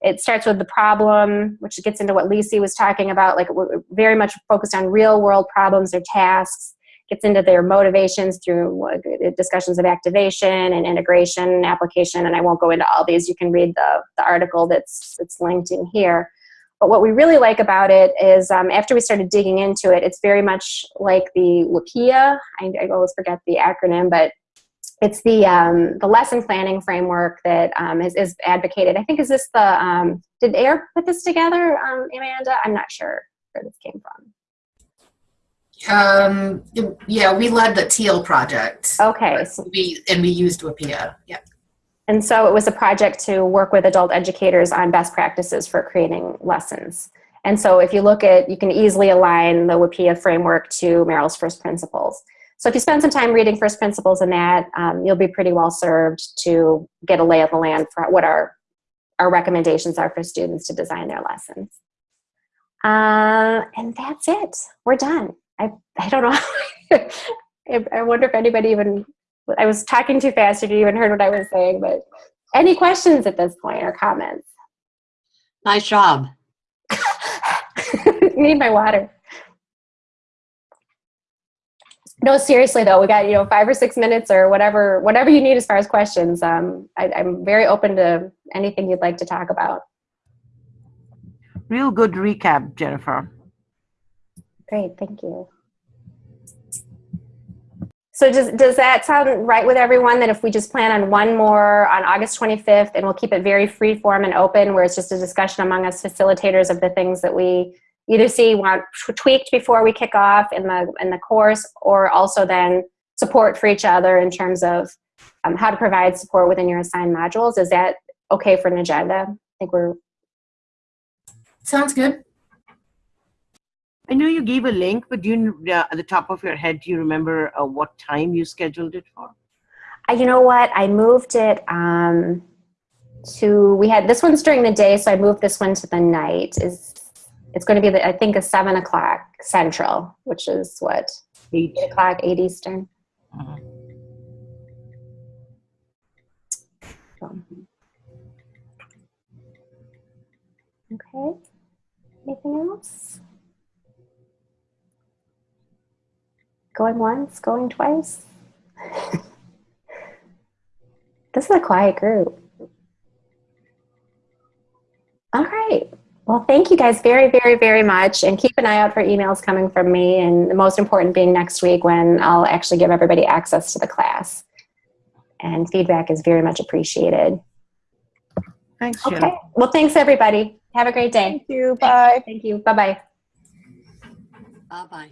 it starts with the problem which gets into what Lacey was talking about like very much focused on real world problems or tasks gets into their motivations through discussions of activation and integration application and I won't go into all these you can read the, the article that's that's linked in here but what we really like about it is um, after we started digging into it, it's very much like the WIPPEA. I, I always forget the acronym, but it's the um, the lesson planning framework that um, is, is advocated. I think is this the um, did AIR put this together, um, Amanda? I'm not sure where this came from. Um, yeah, we led the Teal project. Okay, so we and we used WIPPEA. Yeah. And so it was a project to work with adult educators on best practices for creating lessons. And so if you look at, you can easily align the WIPPEA framework to Merrill's First Principles. So if you spend some time reading First Principles in that, um, you'll be pretty well served to get a lay of the land for what our, our recommendations are for students to design their lessons. Uh, and that's it. We're done. I, I don't know. I wonder if anybody even I was talking too fast if you even heard what I was saying, but any questions at this point or comments? Nice job. Need my water. No, seriously though, we got you know five or six minutes or whatever whatever you need as far as questions. Um, I, I'm very open to anything you'd like to talk about. Real good recap, Jennifer. Great, thank you. So does, does that sound right with everyone that if we just plan on one more on August 25th and we'll keep it very free form and open where it's just a discussion among us facilitators of the things that we either see want tweaked before we kick off in the, in the course or also then support for each other in terms of um, how to provide support within your assigned modules. Is that okay for an agenda? I think we're... Sounds good. I know you gave a link, but do you, uh, at the top of your head, do you remember uh, what time you scheduled it for? Uh, you know what? I moved it um, to, we had, this one's during the day, so I moved this one to the night. Is It's going to be, the, I think, a 7 o'clock Central, which is what? 8, 8 o'clock, 8 Eastern. Uh -huh. Okay. Anything else? Going once, going twice. this is a quiet group. All right. Well, thank you guys very, very, very much. And keep an eye out for emails coming from me. And the most important being next week when I'll actually give everybody access to the class. And feedback is very much appreciated. Thanks, Okay. Well, thanks, everybody. Have a great day. Thank you. Bye. Thank you. Bye-bye. Bye-bye.